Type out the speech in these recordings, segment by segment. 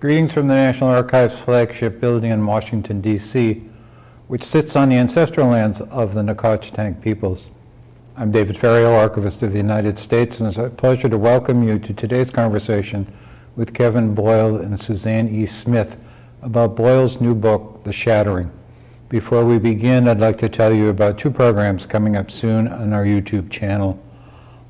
Greetings from the National Archives flagship building in Washington, D.C., which sits on the ancestral lands of the Nacotchtank peoples. I'm David Ferriero, Archivist of the United States, and it's a pleasure to welcome you to today's conversation with Kevin Boyle and Suzanne E. Smith about Boyle's new book, The Shattering. Before we begin, I'd like to tell you about two programs coming up soon on our YouTube channel.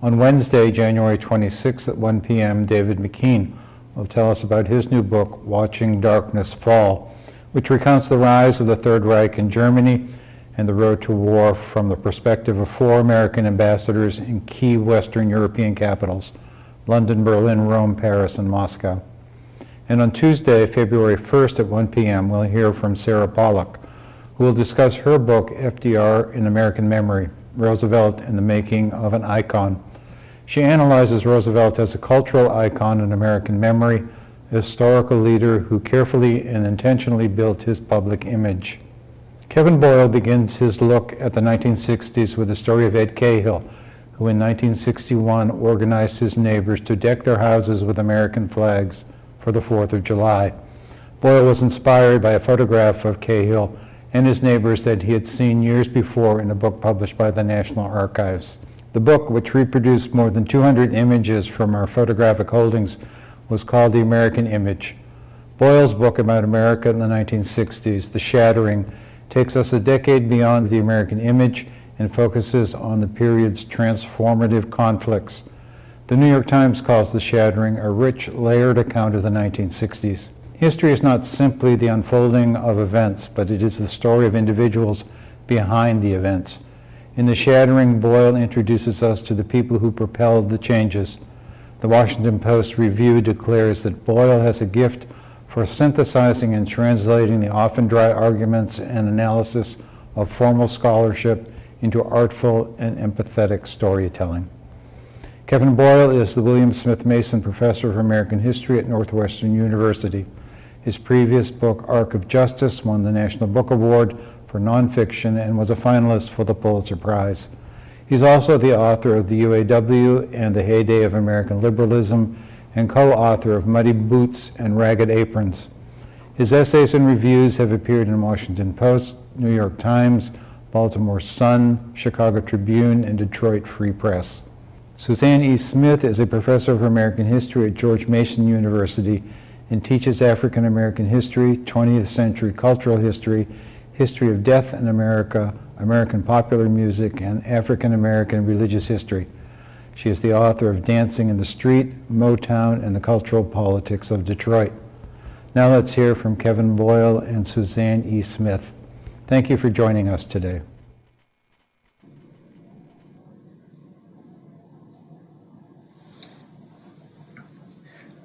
On Wednesday, January 26th at 1 p.m., David McKean will tell us about his new book, Watching Darkness Fall, which recounts the rise of the Third Reich in Germany and the road to war from the perspective of four American ambassadors in key Western European capitals, London, Berlin, Rome, Paris, and Moscow. And on Tuesday, February 1st at 1 p.m., we'll hear from Sara Polak, who will discuss her book, FDR in American Memory, Roosevelt and the Making of an Icon. She analyzes Roosevelt as a cultural icon in American memory, a historical leader who carefully and intentionally built his public image. Kevin Boyle begins his look at the 1960s with the story of Ed Cahill, who in 1961 organized his neighbors to deck their houses with American flags for the 4th of July. Boyle was inspired by a photograph of Cahill and his neighbors that he had seen years before in a book published by the National Archives. The book, which reproduced more than 200 images from our photographic holdings, was called The American Image. Boyle's book about America in the 1960s, The Shattering, takes us a decade beyond the American image and focuses on the period's transformative conflicts. The New York Times calls The Shattering a rich, layered account of the 1960s. History is not simply the unfolding of events, but it is the story of individuals behind the events. In The Shattering, Boyle introduces us to the people who propelled the changes. The Washington Post Review declares that Boyle has a gift for synthesizing and translating the often dry arguments and analysis of formal scholarship into artful and empathetic storytelling. Kevin Boyle is the William Smith Mason Professor of American History at Northwestern University. His previous book, Arc of Justice, won the National Book Award for nonfiction and was a finalist for the Pulitzer Prize. He's also the author of the UAW and the Heyday of American Liberalism and co-author of Muddy Boots and Ragged Aprons. His essays and reviews have appeared in Washington Post, New York Times, Baltimore Sun, Chicago Tribune, and Detroit Free Press. Suzanne E. Smith is a professor of American history at George Mason University and teaches African American history, 20th century cultural history, history of death in America, American popular music, and African American religious history. She is the author of Dancing in the Street, Motown, and the Cultural Politics of Detroit. Now let's hear from Kevin Boyle and Suzanne E. Smith. Thank you for joining us today.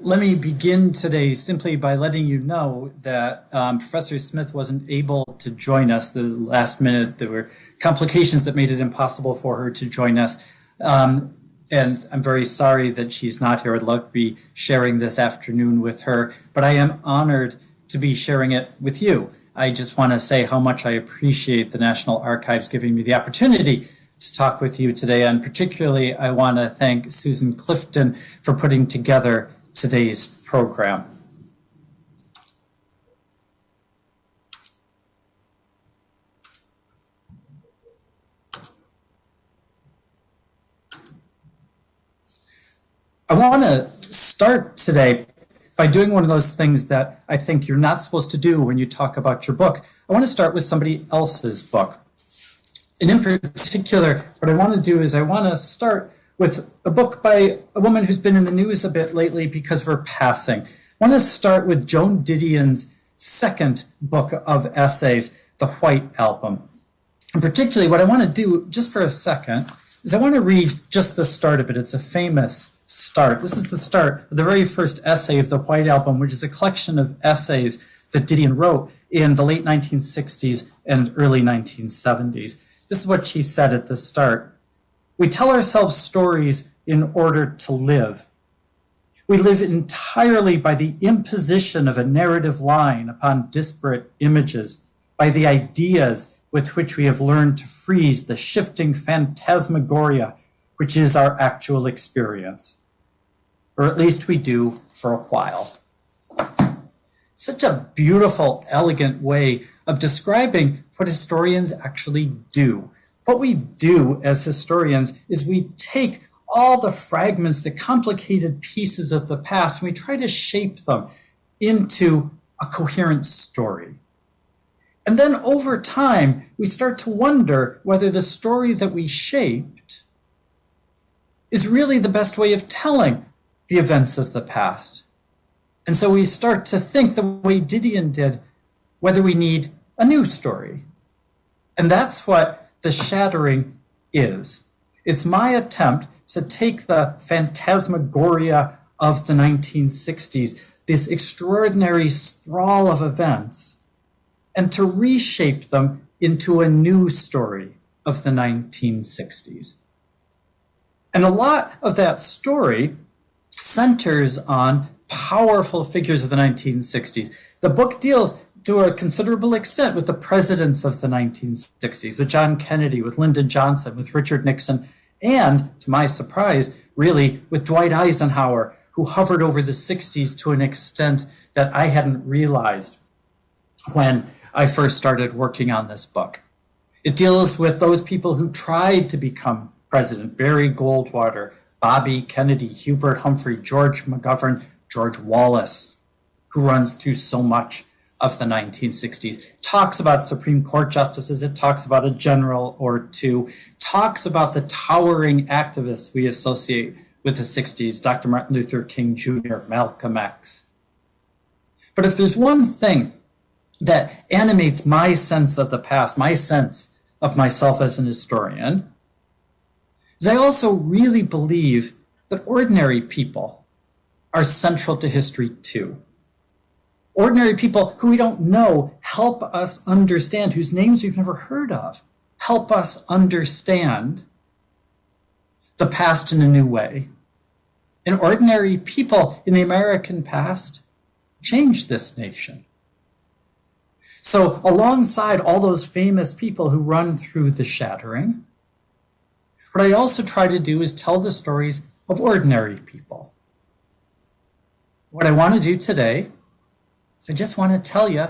Let me begin today simply by letting you know that um, Professor Smith wasn't able to join us the last minute. There were complications that made it impossible for her to join us. Um, and I'm very sorry that she's not here. I'd love to be sharing this afternoon with her, but I am honored to be sharing it with you. I just want to say how much I appreciate the National Archives giving me the opportunity to talk with you today. And particularly, I want to thank Susan Clifton for putting together today's program. I want to start today by doing one of those things that I think you're not supposed to do when you talk about your book. I want to start with somebody else's book. And in particular, what I want to do is I want to start with a book by a woman who's been in the news a bit lately because of her passing. I want to start with Joan Didion's second book of essays, The White Album. And particularly, what I want to do just for a second is I want to read just the start of it. It's a famous start. This is the start of the very first essay of The White Album, which is a collection of essays that Didion wrote in the late 1960s and early 1970s. This is what she said at the start. We tell ourselves stories in order to live. We live entirely by the imposition of a narrative line upon disparate images, by the ideas with which we have learned to freeze the shifting phantasmagoria which is our actual experience. Or at least we do for a while. such a beautiful, elegant way of describing what historians actually do. What we do as historians is we take all the fragments, the complicated pieces of the past, and we try to shape them into a coherent story. And then over time, we start to wonder whether the story that we shaped is really the best way of telling the events of the past. And so we start to think the way Didion did, whether we need a new story. And that's what the shattering is. It's my attempt to take the phantasmagoria of the 1960s, this extraordinary sprawl of events, and to reshape them into a new story of the 1960s. And a lot of that story centers on powerful figures of the 1960s. The book deals to a considerable extent with the presidents of the 1960s, with John Kennedy, with Lyndon Johnson, with Richard Nixon, and to my surprise, really with Dwight Eisenhower, who hovered over the 60s to an extent that I hadn't realized when I first started working on this book. It deals with those people who tried to become president Barry Goldwater, Bobby Kennedy, Hubert Humphrey, George McGovern, George Wallace, who runs through so much of the 1960s, talks about Supreme Court justices, it talks about a general or two, talks about the towering activists we associate with the 60s, Dr. Martin Luther King Jr., Malcolm X. But if there's one thing that animates my sense of the past, my sense of myself as an historian, is I also really believe that ordinary people are central to history too. Ordinary people who we don't know help us understand, whose names we've never heard of, help us understand the past in a new way. And ordinary people in the American past changed this nation. So, alongside all those famous people who run through the shattering, what I also try to do is tell the stories of ordinary people. What I want to do today is I just want to tell you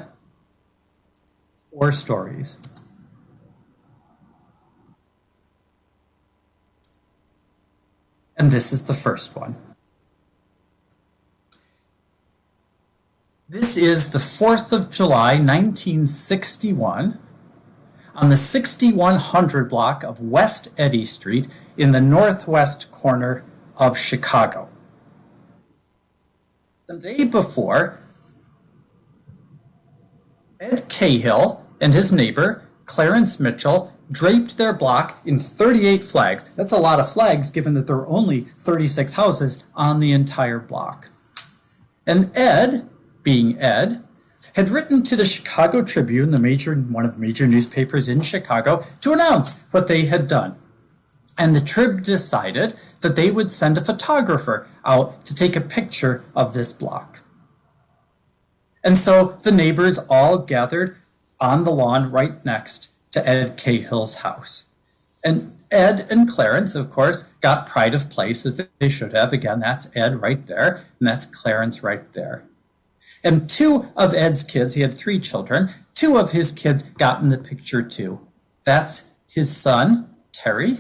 four stories. And this is the first one. This is the 4th of July, 1961, on the 6100 block of West Eddy Street in the northwest corner of Chicago. The day before, Ed Cahill and his neighbor, Clarence Mitchell, draped their block in 38 flags. That's a lot of flags given that there are only 36 houses on the entire block. And Ed, being Ed, had written to the Chicago Tribune, the major one of the major newspapers in Chicago, to announce what they had done. And the Trib decided that they would send a photographer out to take a picture of this block. And so the neighbors all gathered on the lawn right next to Ed Cahill's house. And Ed and Clarence, of course, got pride of place as they should have. Again, that's Ed right there, and that's Clarence right there. And two of Ed's kids, he had three children, two of his kids got in the picture too. That's his son, Terry,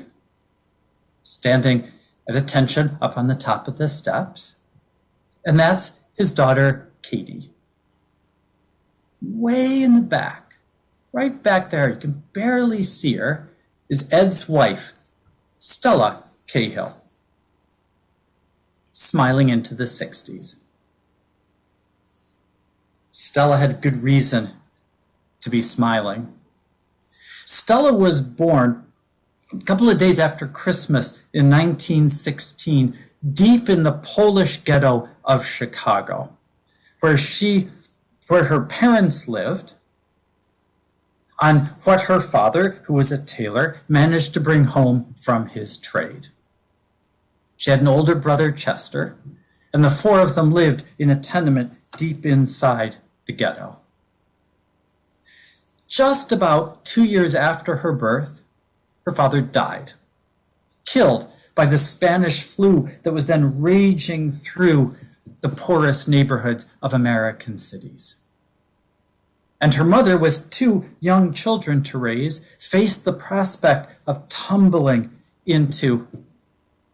standing at attention up on the top of the steps. And that's his daughter, Katie. Way in the back, right back there, you can barely see her, is Ed's wife, Stella Cahill, smiling into the 60s. Stella had good reason to be smiling. Stella was born a couple of days after Christmas in 1916, deep in the Polish ghetto of Chicago, where she, where her parents lived, on what her father, who was a tailor, managed to bring home from his trade. She had an older brother, Chester, and the four of them lived in a tenement deep inside the ghetto. Just about two years after her birth, her father died, killed by the Spanish flu that was then raging through the poorest neighborhoods of American cities. And her mother, with two young children to raise, faced the prospect of tumbling into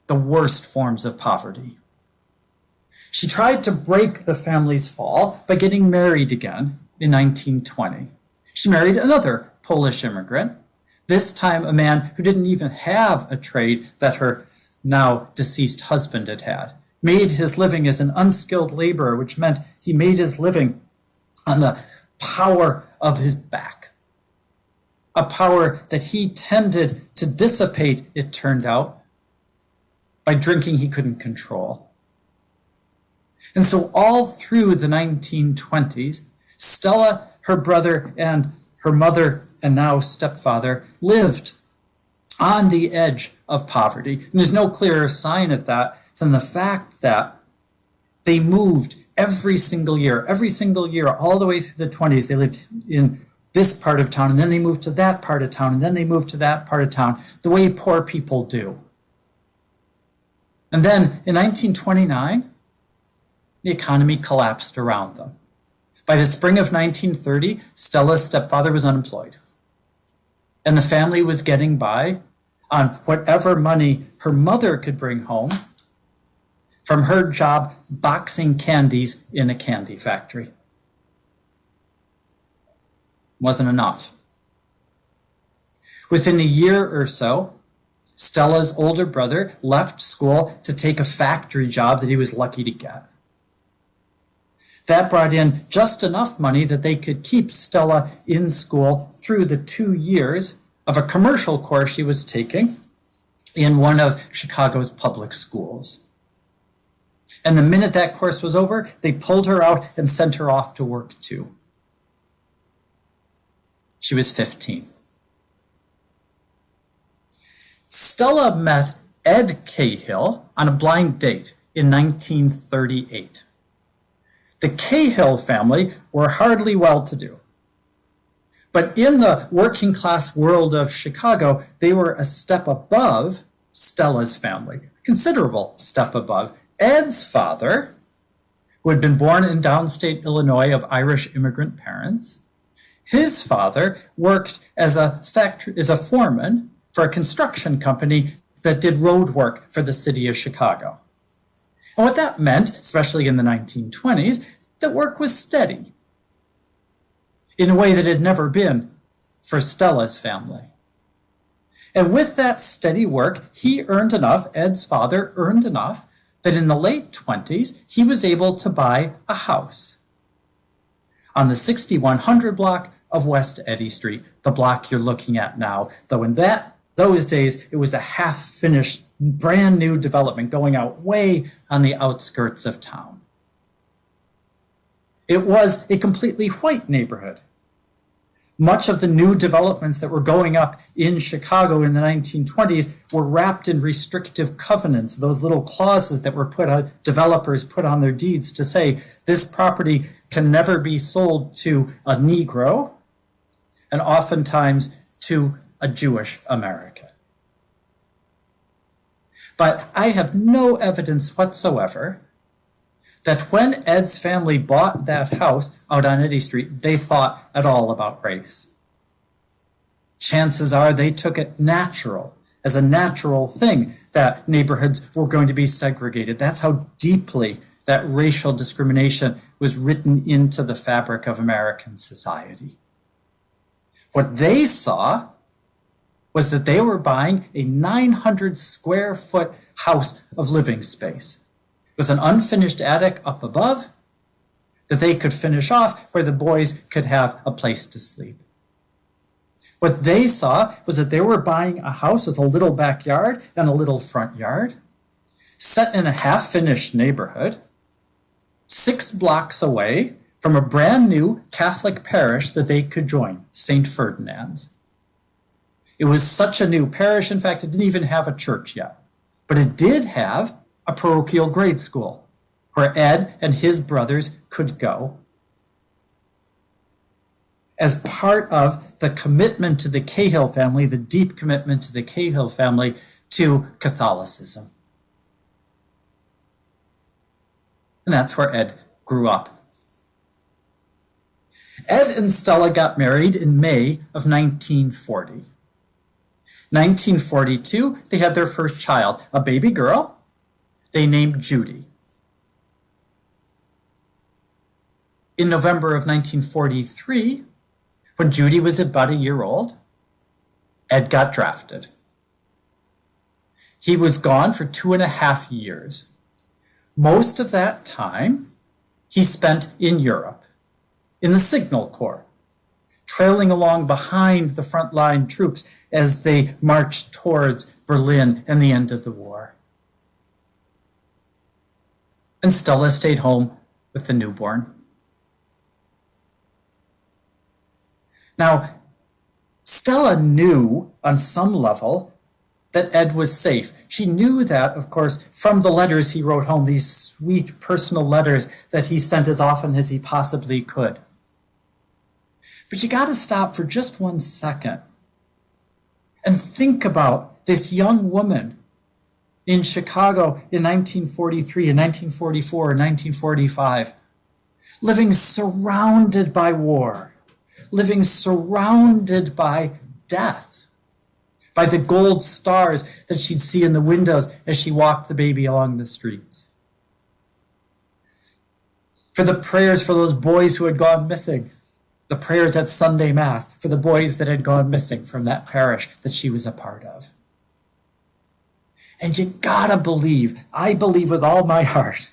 the worst forms of poverty. She tried to break the family's fall by getting married again in 1920. She married another Polish immigrant, this time a man who didn't even have a trade that her now deceased husband had had. Made his living as an unskilled laborer, which meant he made his living on the power of his back. A power that he tended to dissipate, it turned out, by drinking he couldn't control. And so, all through the 1920s, Stella, her brother, and her mother, and now stepfather, lived on the edge of poverty. And there's no clearer sign of that than the fact that they moved every single year, every single year, all the way through the 20s. They lived in this part of town, and then they moved to that part of town, and then they moved to that part of town, the way poor people do. And then in 1929, the economy collapsed around them. By the spring of 1930, Stella's stepfather was unemployed. And the family was getting by on whatever money her mother could bring home from her job boxing candies in a candy factory. Wasn't enough. Within a year or so, Stella's older brother left school to take a factory job that he was lucky to get. That brought in just enough money that they could keep Stella in school through the two years of a commercial course she was taking in one of Chicago's public schools. And the minute that course was over, they pulled her out and sent her off to work too. She was 15. Stella met Ed Cahill on a blind date in 1938. The Cahill family were hardly well to do. But in the working class world of Chicago, they were a step above Stella's family, considerable step above. Ed's father, who had been born in downstate Illinois of Irish immigrant parents, his father worked as a factory, as a foreman for a construction company that did road work for the city of Chicago. And what that meant, especially in the 1920s, that work was steady in a way that had never been for Stella's family. And with that steady work, he earned enough, Ed's father earned enough, that in the late 20s, he was able to buy a house on the 6100 block of West Eddy Street, the block you're looking at now. Though in that those days, it was a half finished, brand new development going out way on the outskirts of town. It was a completely white neighborhood. Much of the new developments that were going up in Chicago in the 1920s were wrapped in restrictive covenants, those little clauses that were put on developers put on their deeds to say this property can never be sold to a Negro and oftentimes to a Jewish American. But I have no evidence whatsoever that when Ed's family bought that house out on Eddy Street, they thought at all about race. Chances are they took it natural, as a natural thing, that neighborhoods were going to be segregated. That's how deeply that racial discrimination was written into the fabric of American society. What they saw was that they were buying a 900 square foot house of living space with an unfinished attic up above that they could finish off where the boys could have a place to sleep. What they saw was that they were buying a house with a little backyard and a little front yard, set in a half finished neighborhood, six blocks away from a brand new Catholic parish that they could join, St. Ferdinand's. It was such a new parish, in fact, it didn't even have a church yet, but it did have a parochial grade school where Ed and his brothers could go as part of the commitment to the Cahill family, the deep commitment to the Cahill family to Catholicism. And that's where Ed grew up. Ed and Stella got married in May of 1940. 1942, they had their first child, a baby girl. They named Judy. In November of 1943, when Judy was about a year old, Ed got drafted. He was gone for two and a half years. Most of that time he spent in Europe, in the Signal Corps, trailing along behind the frontline troops as they marched towards Berlin and the end of the war. And Stella stayed home with the newborn. Now, Stella knew on some level that Ed was safe. She knew that, of course, from the letters he wrote home, these sweet personal letters that he sent as often as he possibly could. But you got to stop for just one second and think about this young woman in Chicago in 1943, in 1944, in 1945, living surrounded by war, living surrounded by death, by the gold stars that she'd see in the windows as she walked the baby along the streets. For the prayers for those boys who had gone missing, the prayers at Sunday Mass for the boys that had gone missing from that parish that she was a part of. And you gotta believe, I believe with all my heart,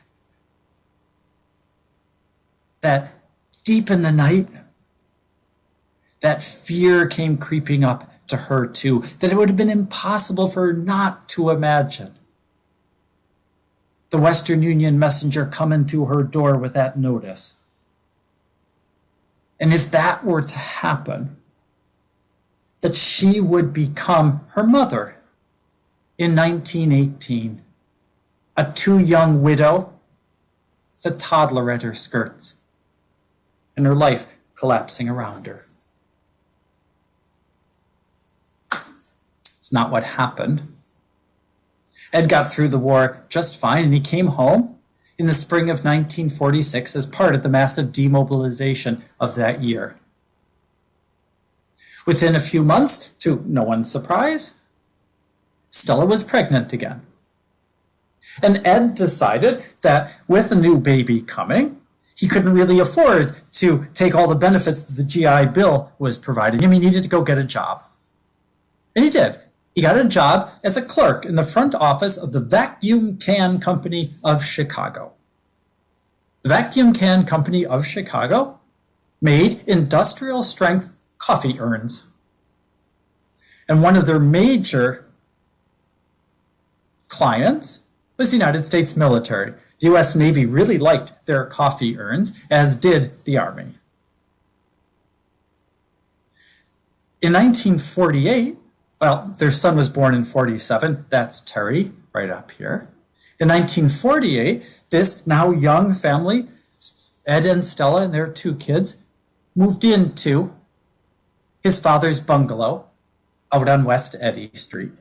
that deep in the night, that fear came creeping up to her too, that it would have been impossible for her not to imagine. The Western Union messenger coming to her door with that notice. And if that were to happen, that she would become her mother in 1918, a too young widow, with a toddler at her skirts, and her life collapsing around her. It's not what happened. Ed got through the war just fine, and he came home in the spring of 1946 as part of the massive demobilization of that year. Within a few months, to no one's surprise, Stella was pregnant again. And Ed decided that with a new baby coming, he couldn't really afford to take all the benefits that the GI Bill was providing him. He needed to go get a job. And he did. He got a job as a clerk in the front office of the Vacuum Can Company of Chicago. The Vacuum Can Company of Chicago made industrial strength coffee urns. And one of their major clients was the United States military. The US Navy really liked their coffee urns, as did the Army. In 1948, well, their son was born in 47. That's Terry, right up here. In 1948, this now young family, Ed and Stella and their two kids, moved into his father's bungalow out on West Eddy Street.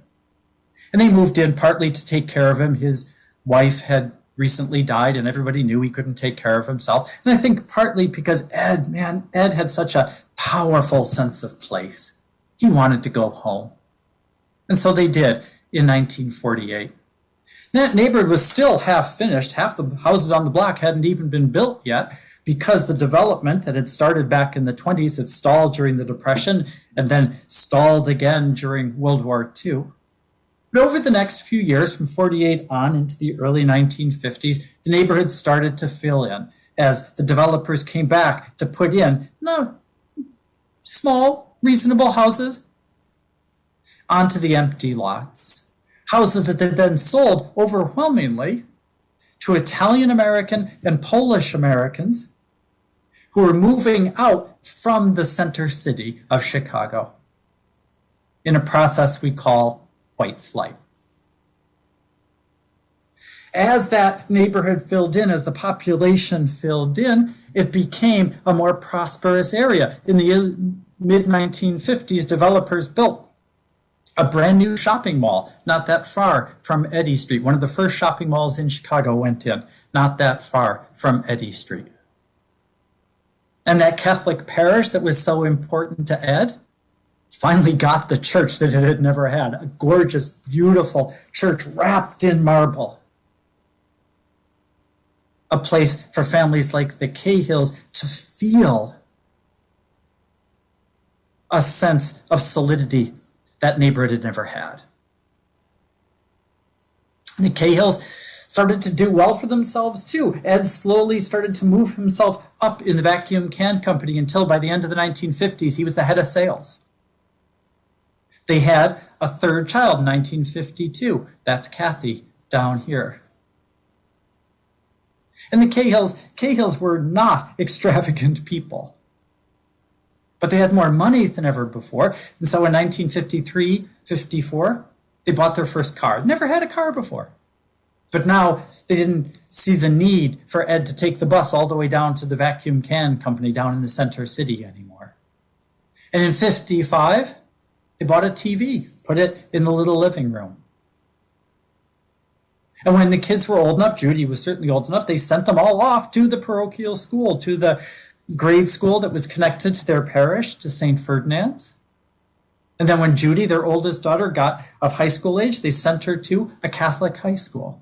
And they moved in partly to take care of him. His wife had recently died and everybody knew he couldn't take care of himself. And I think partly because Ed, man, Ed had such a powerful sense of place. He wanted to go home. And so they did in 1948. That neighborhood was still half finished. Half the houses on the block hadn't even been built yet because the development that had started back in the 20s had stalled during the Depression and then stalled again during World War II. But over the next few years, from 48 on into the early 1950s, the neighborhood started to fill in as the developers came back to put in no small, reasonable houses onto the empty lots. Houses that had then sold overwhelmingly to Italian American and Polish Americans who were moving out from the center city of Chicago in a process we call white flight. As that neighborhood filled in, as the population filled in, it became a more prosperous area. In the mid 1950s, developers built a brand new shopping mall not that far from Eddy Street. One of the first shopping malls in Chicago went in, not that far from Eddy Street. And that Catholic parish that was so important to Ed finally got the church that it had never had a gorgeous, beautiful church wrapped in marble. A place for families like the Cahills to feel a sense of solidity that neighborhood had never had. The Cahills started to do well for themselves too. Ed slowly started to move himself up in the vacuum can company until by the end of the 1950s he was the head of sales. They had a third child in 1952. That's Kathy down here. And the Cahills, Cahills were not extravagant people. But they had more money than ever before. And so in 1953, 54, they bought their first car. Never had a car before. But now they didn't see the need for Ed to take the bus all the way down to the vacuum can company down in the center city anymore. And in 55, they bought a TV, put it in the little living room. And when the kids were old enough, Judy was certainly old enough, they sent them all off to the parochial school, to the grade school that was connected to their parish, to St. Ferdinand's. And then when Judy, their oldest daughter, got of high school age, they sent her to a Catholic high school.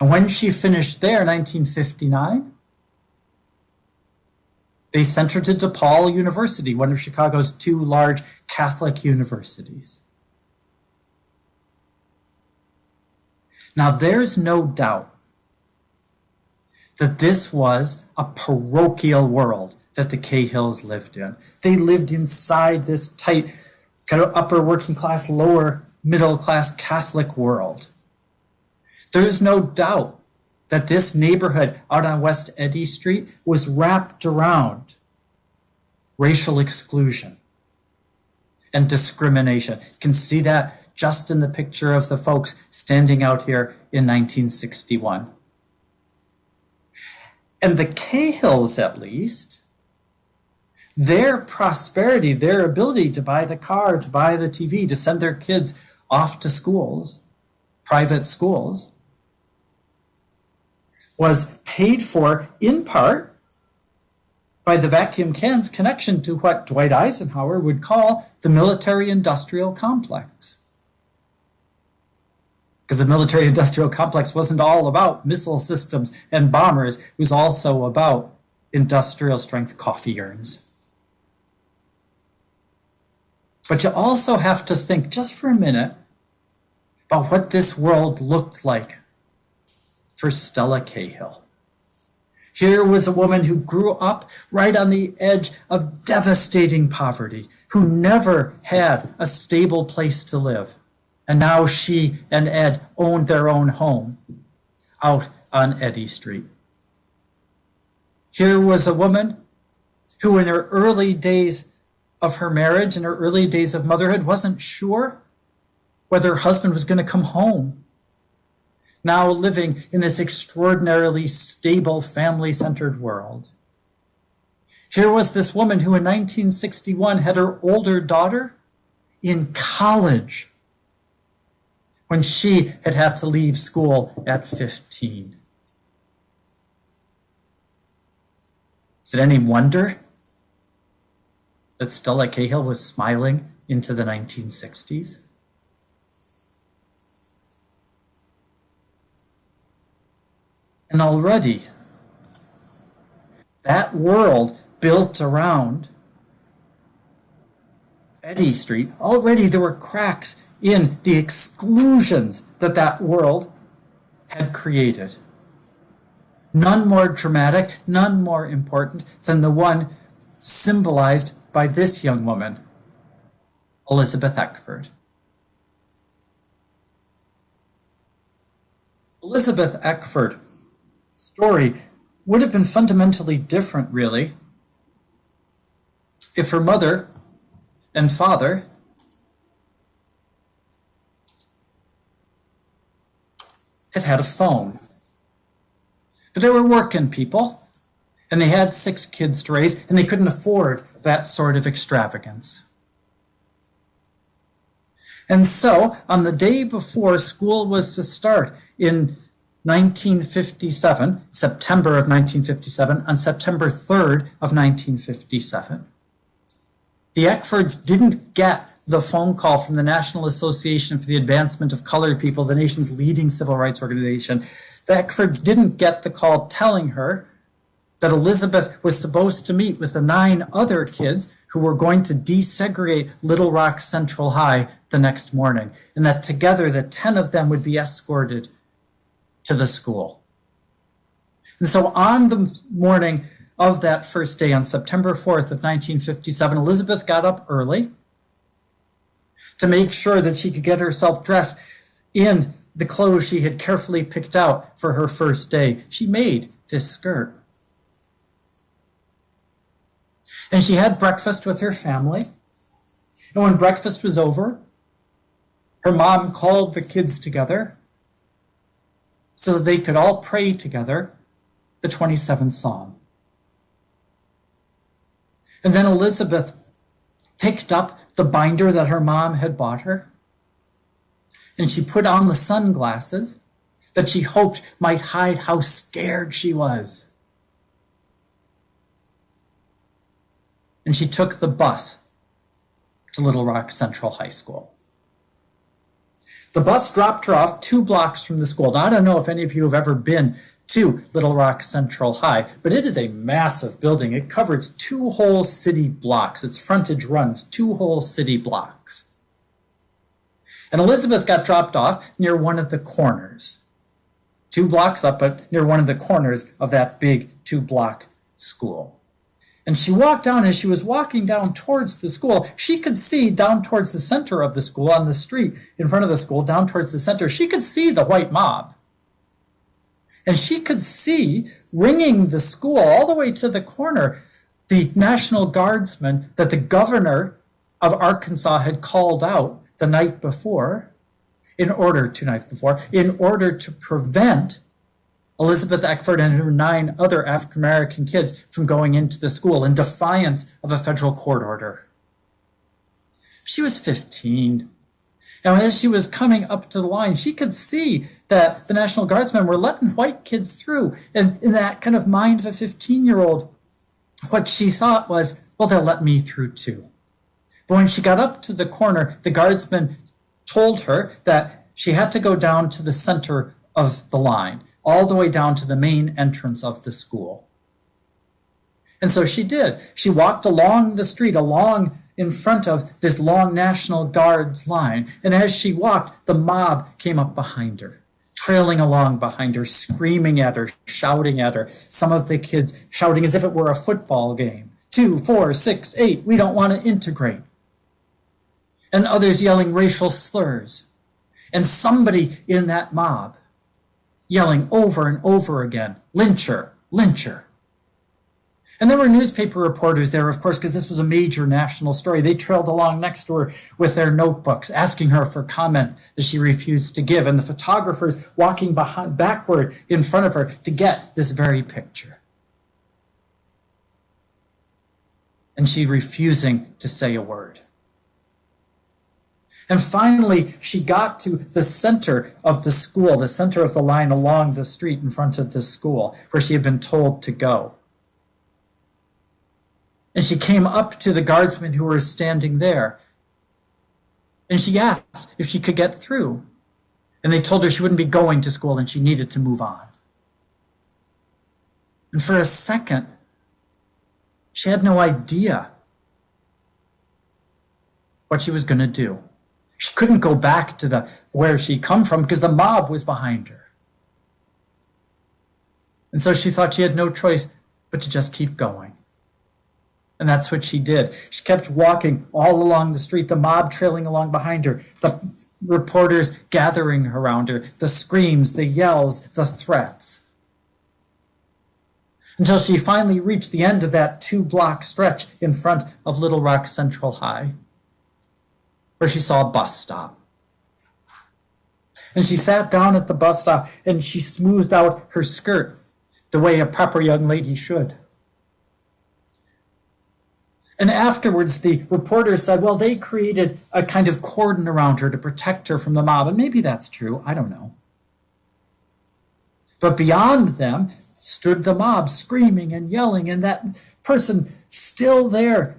And when she finished there, in 1959, they sent her to DePaul University, one of Chicago's two large Catholic universities. Now, there's no doubt that this was a parochial world that the Cahills lived in. They lived inside this tight, kind of upper working class, lower middle class Catholic world. There is no doubt that this neighborhood out on West Eddy Street was wrapped around racial exclusion and discrimination. You can see that just in the picture of the folks standing out here in 1961. And the Cahills, at least, their prosperity, their ability to buy the car, to buy the TV, to send their kids off to schools, private schools, was paid for in part by the vacuum can's connection to what Dwight Eisenhower would call the military industrial complex because the military industrial complex wasn't all about missile systems and bombers, it was also about industrial strength coffee urns. But you also have to think just for a minute about what this world looked like for Stella Cahill. Here was a woman who grew up right on the edge of devastating poverty, who never had a stable place to live. And now she and Ed owned their own home out on Eddy Street. Here was a woman who, in her early days of her marriage and her early days of motherhood, wasn't sure whether her husband was going to come home. Now living in this extraordinarily stable, family centered world. Here was this woman who, in 1961, had her older daughter in college when she had had to leave school at 15. Is it any wonder that Stella Cahill was smiling into the 1960s? And already, that world built around Eddy Street, already there were cracks in the exclusions that that world had created. None more dramatic, none more important than the one symbolized by this young woman, Elizabeth Eckford. Elizabeth Eckford story would have been fundamentally different, really, if her mother and father had had a phone. But they were working people, and they had six kids to raise, and they couldn't afford that sort of extravagance. And so, on the day before school was to start in 1957, September of 1957, on September 3rd of 1957, the Eckfords didn't get the phone call from the National Association for the Advancement of Colored People, the nation's leading civil rights organization. The Eckfords didn't get the call telling her that Elizabeth was supposed to meet with the nine other kids who were going to desegregate Little Rock Central High the next morning, and that together the 10 of them would be escorted to the school. And so on the morning of that first day, on September 4th of 1957, Elizabeth got up early to make sure that she could get herself dressed in the clothes she had carefully picked out for her first day. She made this skirt. And she had breakfast with her family. And when breakfast was over, her mom called the kids together so that they could all pray together the 27th Psalm. And then Elizabeth picked up the binder that her mom had bought her and she put on the sunglasses that she hoped might hide how scared she was. And she took the bus to Little Rock Central High School. The bus dropped her off two blocks from the school. Now, I don't know if any of you have ever been to Little Rock Central High, but it is a massive building. It covers two whole city blocks. Its frontage runs two whole city blocks. And Elizabeth got dropped off near one of the corners, two blocks up, but near one of the corners of that big two block school. And she walked down, as she was walking down towards the school, she could see down towards the center of the school, on the street in front of the school, down towards the center, she could see the white mob. And she could see ringing the school all the way to the corner the National Guardsmen that the governor of Arkansas had called out the night before, in order to night before, in order to prevent Elizabeth Eckford and her nine other African American kids from going into the school in defiance of a federal court order. She was 15. And as she was coming up to the line, she could see that the National Guardsmen were letting white kids through. And in that kind of mind of a 15 year old, what she thought was, well, they'll let me through too. But when she got up to the corner, the guardsman told her that she had to go down to the center of the line all the way down to the main entrance of the school. And so she did. She walked along the street, along in front of this long National Guards line. And as she walked, the mob came up behind her, trailing along behind her, screaming at her, shouting at her. Some of the kids shouting as if it were a football game two, four, six, eight, we don't want to integrate. And others yelling racial slurs. And somebody in that mob yelling over and over again, lyncher, lyncher. And there were newspaper reporters there, of course, because this was a major national story. They trailed along next to her with their notebooks, asking her for comment that she refused to give, and the photographers walking behind, backward in front of her to get this very picture. And she refusing to say a word. And finally, she got to the center of the school, the center of the line along the street in front of the school where she had been told to go. And she came up to the guardsmen who were standing there. And she asked if she could get through. And they told her she wouldn't be going to school and she needed to move on. And for a second, she had no idea what she was going to do. She couldn't go back to the where she come from because the mob was behind her. And so she thought she had no choice but to just keep going. And that's what she did. She kept walking all along the street, the mob trailing along behind her, the reporters gathering around her, the screams, the yells, the threats. Until she finally reached the end of that two block stretch in front of Little Rock Central High where she saw a bus stop. And she sat down at the bus stop and she smoothed out her skirt the way a proper young lady should. And afterwards, the reporter said, well, they created a kind of cordon around her to protect her from the mob. And maybe that's true. I don't know. But beyond them stood the mob screaming and yelling, and that person still there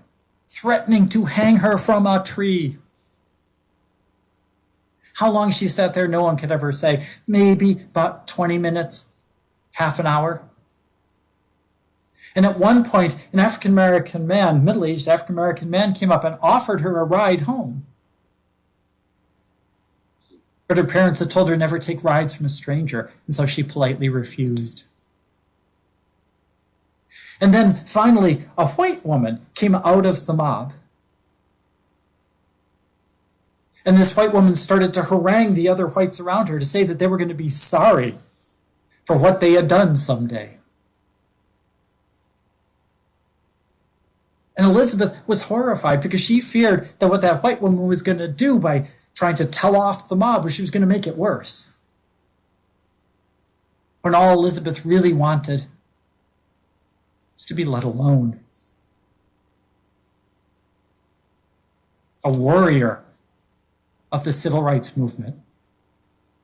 threatening to hang her from a tree. How long she sat there, no one could ever say. Maybe about 20 minutes, half an hour. And at one point, an African American man, middle aged African American man, came up and offered her a ride home. But her parents had told her never take rides from a stranger, and so she politely refused. And then finally, a white woman came out of the mob. And this white woman started to harangue the other whites around her to say that they were going to be sorry for what they had done someday. And Elizabeth was horrified because she feared that what that white woman was going to do by trying to tell off the mob was she was going to make it worse. When all Elizabeth really wanted was to be let alone. A warrior of the civil rights movement,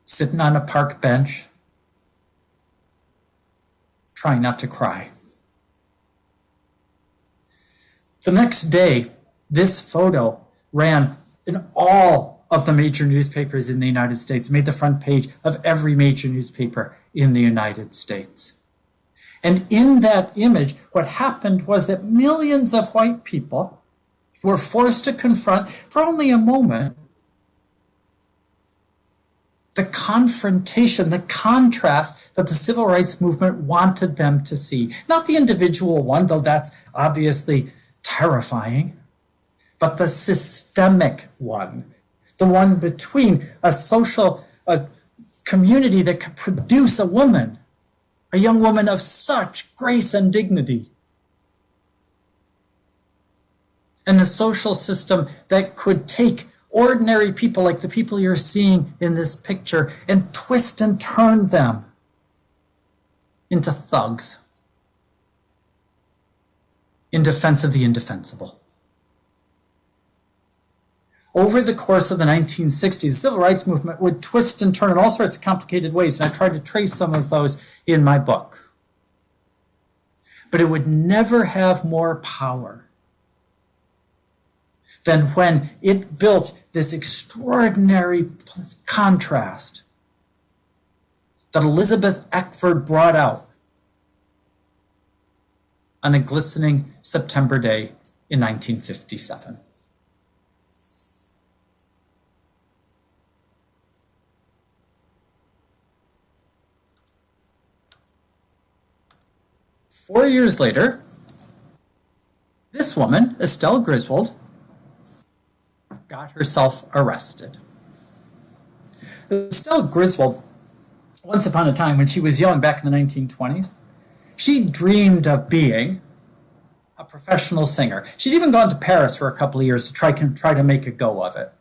sitting on a park bench, trying not to cry. The next day, this photo ran in all of the major newspapers in the United States, made the front page of every major newspaper in the United States. And in that image, what happened was that millions of white people were forced to confront, for only a moment, the confrontation, the contrast that the civil rights movement wanted them to see. Not the individual one, though that's obviously terrifying, but the systemic one, the one between a social a community that could produce a woman, a young woman of such grace and dignity, and the social system that could take ordinary people like the people you're seeing in this picture and twist and turn them into thugs in defense of the indefensible. Over the course of the 1960s, the civil rights movement would twist and turn in all sorts of complicated ways, and I tried to trace some of those in my book. But it would never have more power than when it built this extraordinary contrast that Elizabeth Eckford brought out on a glistening September day in 1957. Four years later, this woman, Estelle Griswold, got herself arrested. Estelle Griswold, once upon a time when she was young back in the 1920s, she dreamed of being a professional singer. She'd even gone to Paris for a couple of years to try, try to make a go of it.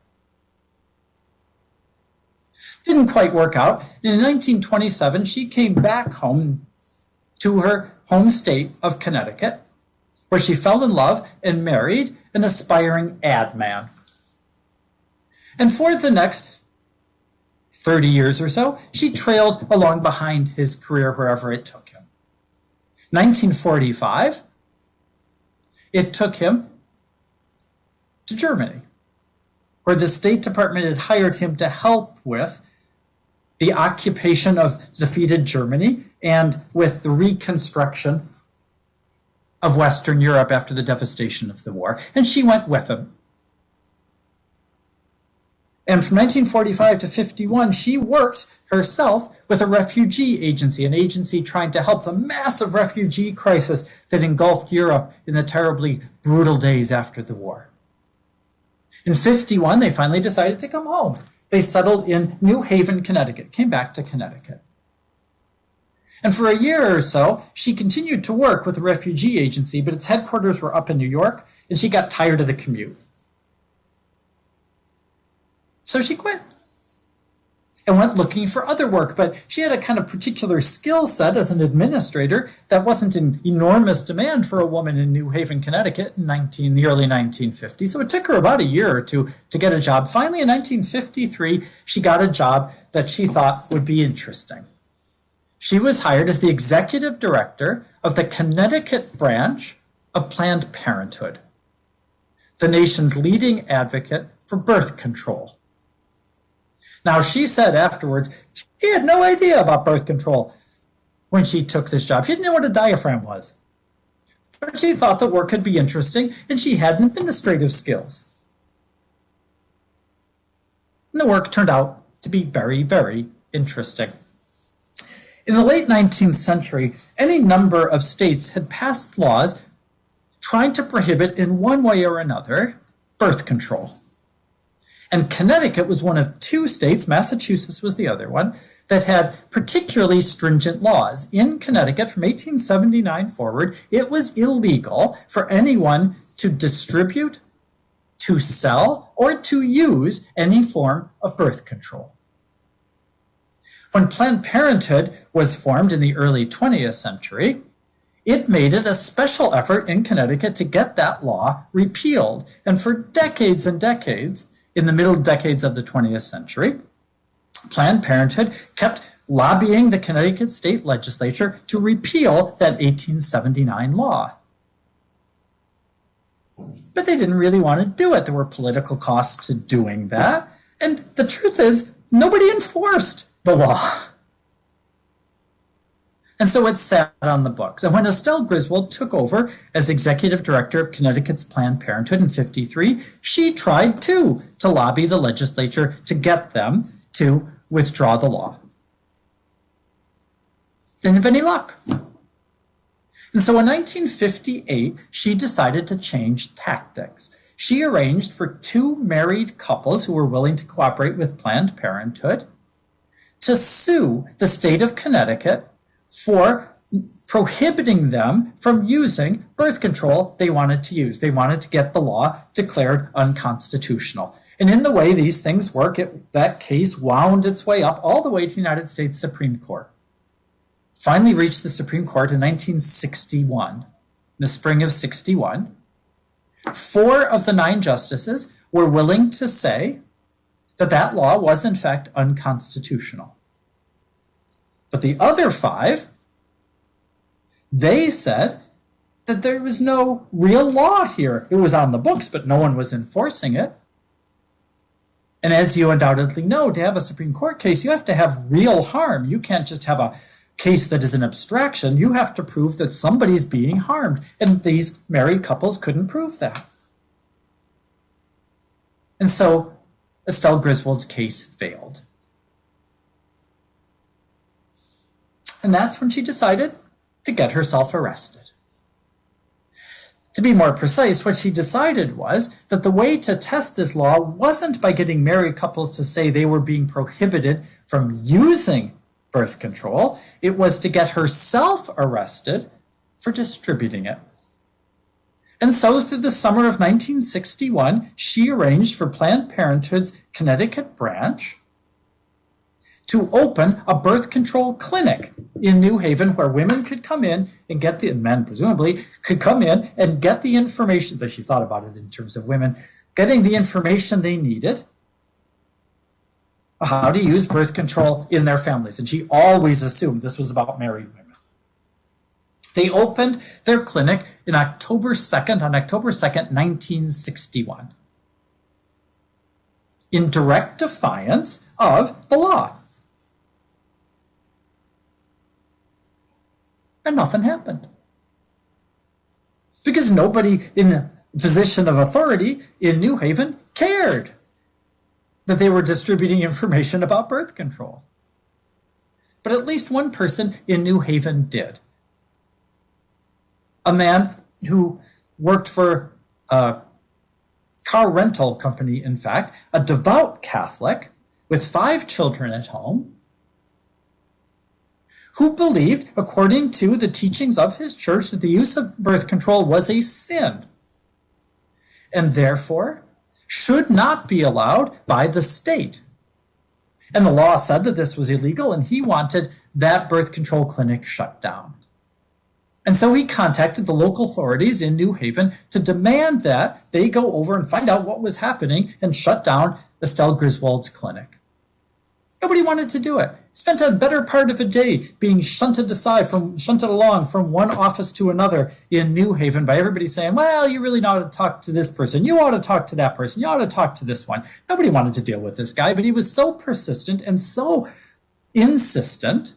Didn't quite work out. In 1927, she came back home to her home state of Connecticut, where she fell in love and married an aspiring ad man. And for the next 30 years or so, she trailed along behind his career wherever it took him. 1945, it took him to Germany, where the State Department had hired him to help with the occupation of defeated Germany and with the reconstruction of Western Europe after the devastation of the war. And she went with him. And from 1945 to 51, she worked herself with a refugee agency, an agency trying to help the massive refugee crisis that engulfed Europe in the terribly brutal days after the war. In 51, they finally decided to come home. They settled in New Haven, Connecticut, came back to Connecticut. And for a year or so, she continued to work with the refugee agency, but its headquarters were up in New York, and she got tired of the commute. So she quit. and went looking for other work. But she had a kind of particular skill set as an administrator that wasn't in enormous demand for a woman in New Haven, Connecticut in 19, the early 1950s. So it took her about a year or two to get a job. Finally, in 1953, she got a job that she thought would be interesting. She was hired as the executive director of the Connecticut branch of Planned Parenthood, the nation's leading advocate for birth control. Now, she said afterwards she had no idea about birth control when she took this job. She didn't know what a diaphragm was. But she thought the work could be interesting and she had administrative skills. And the work turned out to be very, very interesting. In the late 19th century, any number of states had passed laws trying to prohibit, in one way or another, birth control. And Connecticut was one of two states, Massachusetts was the other one, that had particularly stringent laws. In Connecticut, from 1879 forward, it was illegal for anyone to distribute, to sell, or to use any form of birth control. When Planned Parenthood was formed in the early 20th century, it made it a special effort in Connecticut to get that law repealed. And for decades and decades, in the middle decades of the 20th century, Planned Parenthood kept lobbying the Connecticut state legislature to repeal that 1879 law. But they didn't really want to do it. There were political costs to doing that. And the truth is, nobody enforced the law. And so it sat on the books. And when Estelle Griswold took over as executive director of Connecticut's Planned Parenthood in 53, she tried too to lobby the legislature to get them to withdraw the law. Didn't have any luck. And so in 1958, she decided to change tactics. She arranged for two married couples who were willing to cooperate with Planned Parenthood to sue the state of Connecticut for prohibiting them from using birth control they wanted to use. They wanted to get the law declared unconstitutional. And in the way these things work, it, that case wound its way up all the way to the United States Supreme Court. Finally reached the Supreme Court in 1961, in the spring of 61. Four of the nine justices were willing to say that that law was in fact unconstitutional. But the other five, they said that there was no real law here. It was on the books, but no one was enforcing it. And as you undoubtedly know, to have a Supreme Court case, you have to have real harm. You can't just have a case that is an abstraction. You have to prove that somebody's being harmed. And these married couples couldn't prove that. And so Estelle Griswold's case failed. And that's when she decided to get herself arrested. To be more precise, what she decided was that the way to test this law wasn't by getting married couples to say they were being prohibited from using birth control, it was to get herself arrested for distributing it. And so, through the summer of 1961, she arranged for Planned Parenthood's Connecticut branch to open a birth control clinic in New Haven where women could come in and get the, and men presumably, could come in and get the information that she thought about it in terms of women getting the information they needed how to use birth control in their families. And she always assumed this was about married women. They opened their clinic in October 2nd, on October 2nd, 1961, in direct defiance of the law. And nothing happened. Because nobody in a position of authority in New Haven cared that they were distributing information about birth control. But at least one person in New Haven did. A man who worked for a car rental company, in fact, a devout Catholic with five children at home, who believed, according to the teachings of his church, that the use of birth control was a sin and therefore should not be allowed by the state. And the law said that this was illegal, and he wanted that birth control clinic shut down. And so he contacted the local authorities in New Haven to demand that they go over and find out what was happening and shut down Estelle Griswold's clinic. Nobody wanted to do it. Spent a better part of a day being shunted aside from shunted along from one office to another in New Haven by everybody saying, "Well, you really ought to talk to this person. You ought to talk to that person. You ought to talk to this one." Nobody wanted to deal with this guy, but he was so persistent and so insistent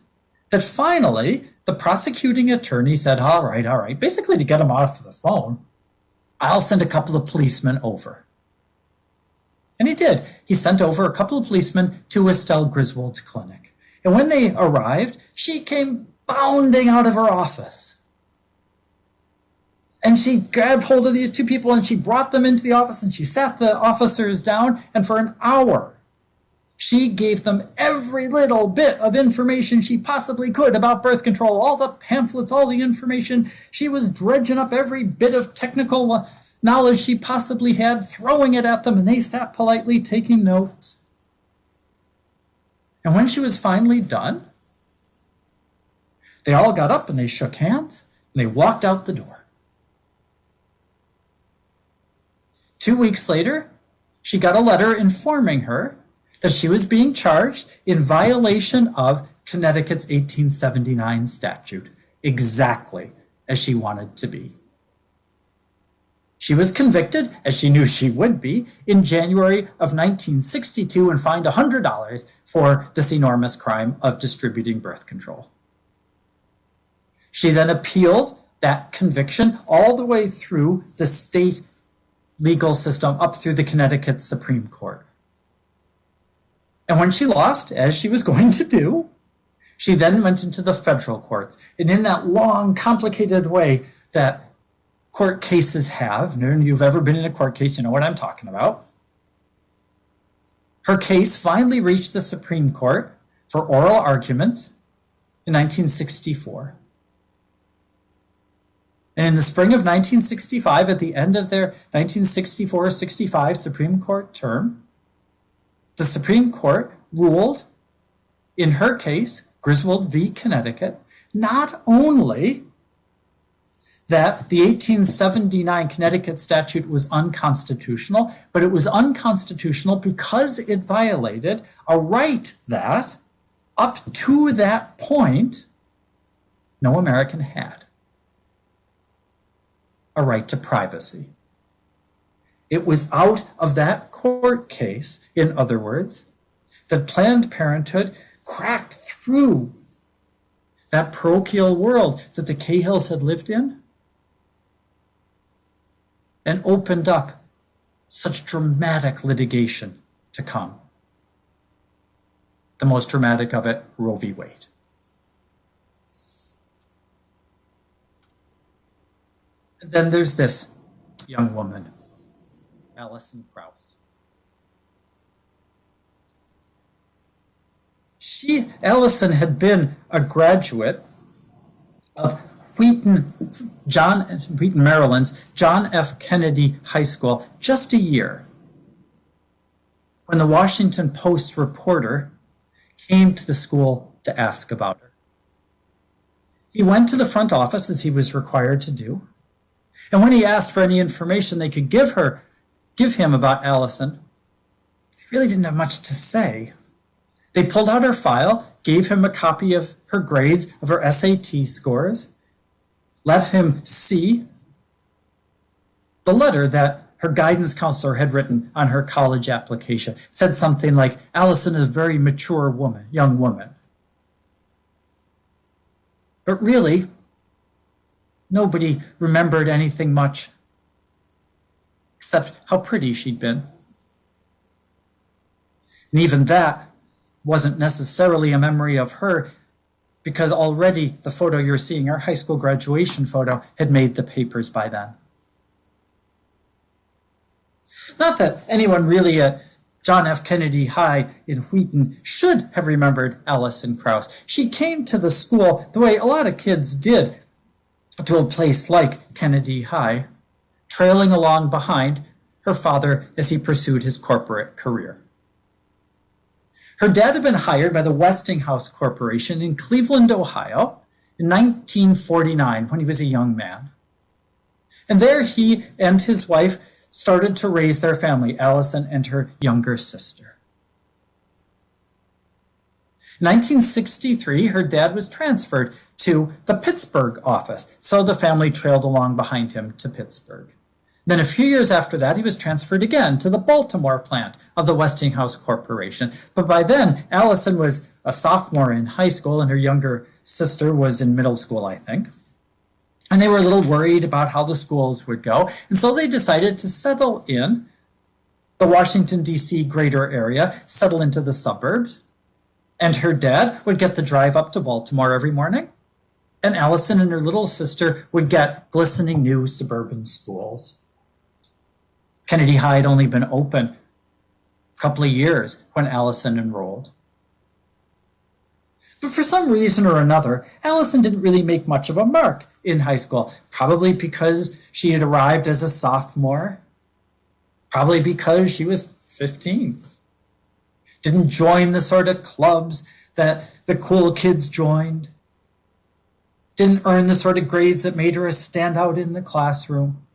that finally the prosecuting attorney said, "All right, all right." Basically, to get him off the phone, I'll send a couple of policemen over. And he did. He sent over a couple of policemen to Estelle Griswold's clinic. And when they arrived, she came bounding out of her office. And she grabbed hold of these two people and she brought them into the office and she sat the officers down. And for an hour, she gave them every little bit of information she possibly could about birth control, all the pamphlets, all the information. She was dredging up every bit of technical knowledge she possibly had, throwing it at them, and they sat politely taking notes. And when she was finally done, they all got up and they shook hands and they walked out the door. Two weeks later, she got a letter informing her that she was being charged in violation of Connecticut's 1879 statute, exactly as she wanted to be. She was convicted, as she knew she would be, in January of 1962 and fined $100 for this enormous crime of distributing birth control. She then appealed that conviction all the way through the state legal system up through the Connecticut Supreme Court. And when she lost, as she was going to do, she then went into the federal courts. And in that long, complicated way that court cases have, and you've ever been in a court case, you know what I'm talking about. Her case finally reached the Supreme Court for oral argument in 1964. And in the spring of 1965, at the end of their 1964 65 Supreme Court term, the Supreme Court ruled in her case, Griswold v. Connecticut, not only that the 1879 Connecticut statute was unconstitutional, but it was unconstitutional because it violated a right that, up to that point, no American had a right to privacy. It was out of that court case, in other words, that Planned Parenthood cracked through that parochial world that the Cahills had lived in and opened up such dramatic litigation to come. The most dramatic of it, Roe v. Wade. And then there's this young woman, Allison Krause. She, Allison, had been a graduate of Wheaton, John, Wheaton, Maryland's John F. Kennedy High School just a year when the Washington Post reporter came to the school to ask about her. He went to the front office as he was required to do. And when he asked for any information they could give her, give him about Allison, they really didn't have much to say. They pulled out her file, gave him a copy of her grades, of her SAT scores, let him see the letter that her guidance counselor had written on her college application. It said something like, Allison is a very mature woman, young woman. But really, nobody remembered anything much except how pretty she'd been. And even that wasn't necessarily a memory of her because already the photo you're seeing, our high school graduation photo, had made the papers by then. Not that anyone really at John F. Kennedy High in Wheaton should have remembered Allison Krause. She came to the school the way a lot of kids did to a place like Kennedy High, trailing along behind her father as he pursued his corporate career. Her dad had been hired by the Westinghouse Corporation in Cleveland, Ohio in 1949 when he was a young man. And there he and his wife started to raise their family, Allison and her younger sister. In 1963, her dad was transferred to the Pittsburgh office, so the family trailed along behind him to Pittsburgh. Then a few years after that, he was transferred again to the Baltimore plant of the Westinghouse Corporation. But by then, Allison was a sophomore in high school and her younger sister was in middle school, I think. And they were a little worried about how the schools would go. And so they decided to settle in the Washington, D.C. greater area, settle into the suburbs. And her dad would get the drive up to Baltimore every morning. And Allison and her little sister would get glistening new suburban schools. Kennedy High had only been open a couple of years when Allison enrolled. But for some reason or another, Allison didn't really make much of a mark in high school, probably because she had arrived as a sophomore, probably because she was 15. Didn't join the sort of clubs that the cool kids joined. Didn't earn the sort of grades that made her a standout in the classroom.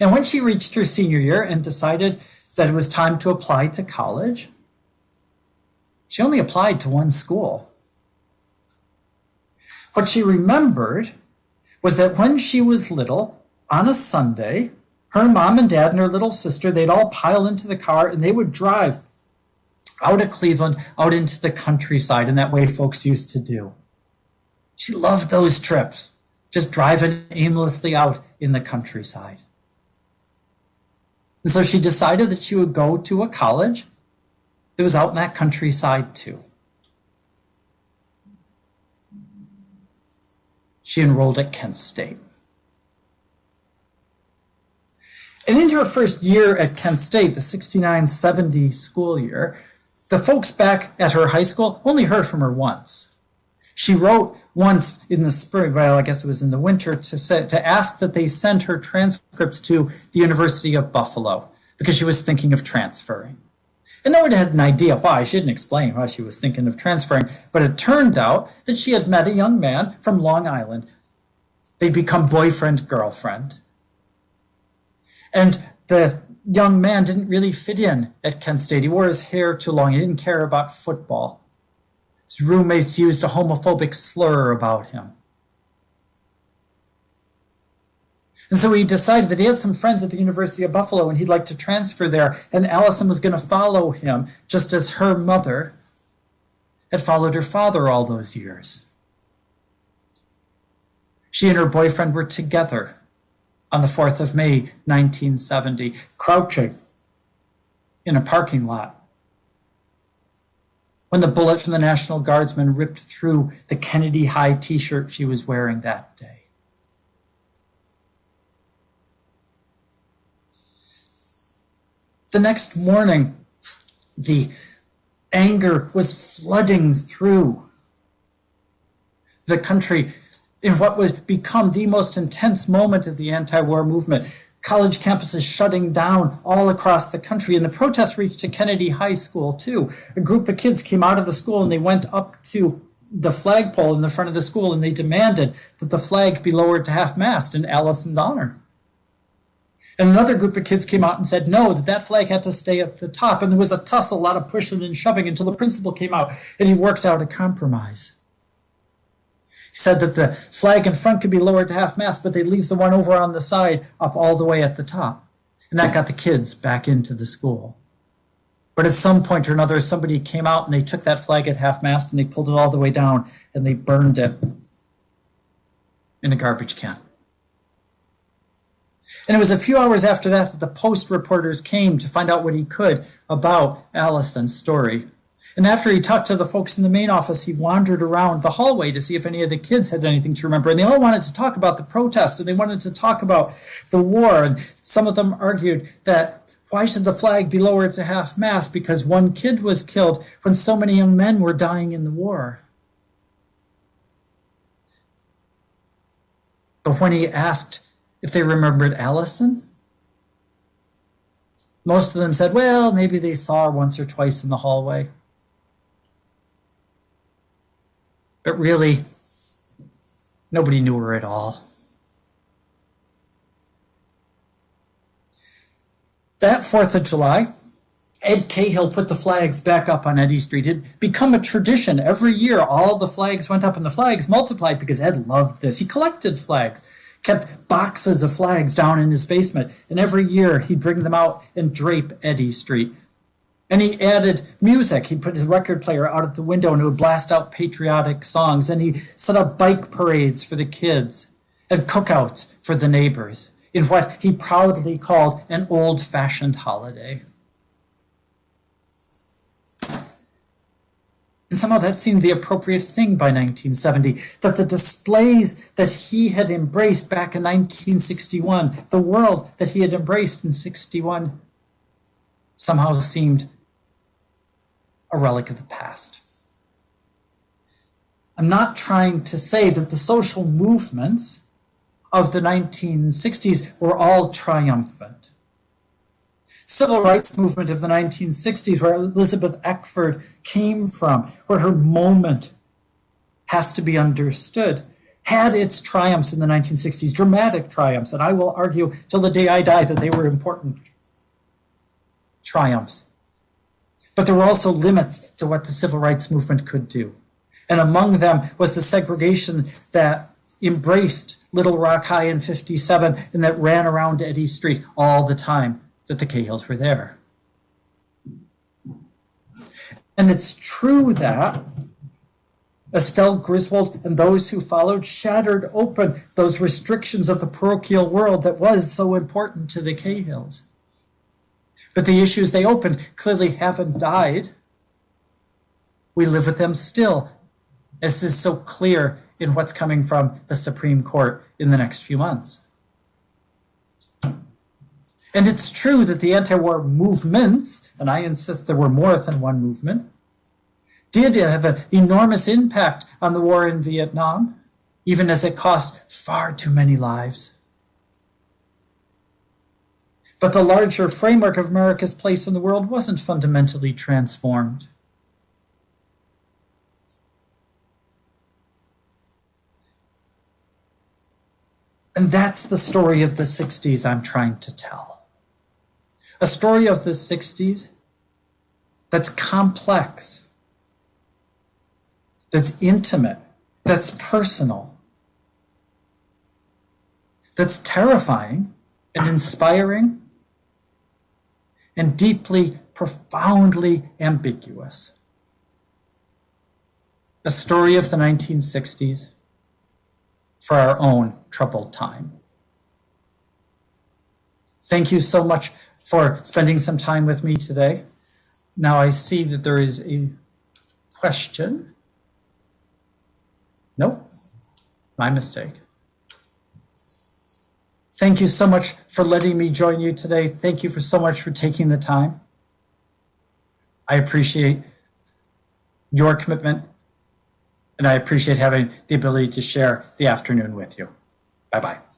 And when she reached her senior year and decided that it was time to apply to college, she only applied to one school. What she remembered was that when she was little, on a Sunday, her mom and dad and her little sister, they'd all pile into the car and they would drive out of Cleveland, out into the countryside, in that way folks used to do. She loved those trips, just driving aimlessly out in the countryside. And so she decided that she would go to a college that was out in that countryside too. She enrolled at Kent State. And in her first year at Kent State, the 69 70 school year, the folks back at her high school only heard from her once. She wrote once in the spring, well, I guess it was in the winter, to, say, to ask that they send her transcripts to the University of Buffalo because she was thinking of transferring. And no one had an idea why. She didn't explain why she was thinking of transferring, but it turned out that she had met a young man from Long Island. They'd become boyfriend, girlfriend. And the young man didn't really fit in at Kent State. He wore his hair too long. He didn't care about football. His roommates used a homophobic slur about him. And so he decided that he had some friends at the University of Buffalo and he'd like to transfer there. And Allison was going to follow him, just as her mother had followed her father all those years. She and her boyfriend were together on the 4th of May, 1970, crouching in a parking lot when the bullet from the National Guardsman ripped through the Kennedy High t shirt she was wearing that day. The next morning, the anger was flooding through the country in what would become the most intense moment of the anti war movement. College campuses shutting down all across the country, and the protests reached to Kennedy High School too. A group of kids came out of the school and they went up to the flagpole in the front of the school and they demanded that the flag be lowered to half mast in Allison's honor. And another group of kids came out and said no, that that flag had to stay at the top. And there was a tussle, a lot of pushing and shoving until the principal came out and he worked out a compromise. Said that the flag in front could be lowered to half mast, but they'd leave the one over on the side up all the way at the top. And that got the kids back into the school. But at some point or another, somebody came out and they took that flag at half mast and they pulled it all the way down and they burned it in a garbage can. And it was a few hours after that that the Post reporters came to find out what he could about Allison's story. And after he talked to the folks in the main office, he wandered around the hallway to see if any of the kids had anything to remember. And they all wanted to talk about the protest and they wanted to talk about the war. And some of them argued that why should the flag be lowered to half mast? Because one kid was killed when so many young men were dying in the war. But when he asked if they remembered Allison, Most of them said, well, maybe they saw her once or twice in the hallway. But really, nobody knew her at all. That 4th of July, Ed Cahill put the flags back up on Eddy Street. It had become a tradition. Every year, all the flags went up and the flags multiplied because Ed loved this. He collected flags, kept boxes of flags down in his basement, and every year he'd bring them out and drape Eddy Street. And he added music. He'd put his record player out at the window and it would blast out patriotic songs. And he set up bike parades for the kids and cookouts for the neighbors in what he proudly called an old fashioned holiday. And somehow that seemed the appropriate thing by 1970, that the displays that he had embraced back in 1961, the world that he had embraced in 61, somehow seemed a relic of the past. I'm not trying to say that the social movements of the 1960s were all triumphant. Civil rights movement of the 1960s, where Elizabeth Eckford came from, where her moment has to be understood, had its triumphs in the 1960s, dramatic triumphs, and I will argue till the day I die that they were important triumphs. But there were also limits to what the civil rights movement could do. And among them was the segregation that embraced Little Rock High in 57 and that ran around Eddy Street all the time that the Cahills were there. And it's true that Estelle Griswold and those who followed shattered open those restrictions of the parochial world that was so important to the Cahills. But the issues they opened clearly haven't died. We live with them still, as is so clear in what's coming from the Supreme Court in the next few months. And it's true that the anti war movements, and I insist there were more than one movement, did have an enormous impact on the war in Vietnam, even as it cost far too many lives. But the larger framework of America's place in the world wasn't fundamentally transformed. And that's the story of the 60s I'm trying to tell. A story of the 60s that's complex, that's intimate, that's personal, that's terrifying and inspiring and deeply, profoundly ambiguous. A story of the 1960s for our own troubled time. Thank you so much for spending some time with me today. Now I see that there is a question. Nope, my mistake. Thank you so much for letting me join you today. Thank you for so much for taking the time. I appreciate your commitment and I appreciate having the ability to share the afternoon with you. Bye bye.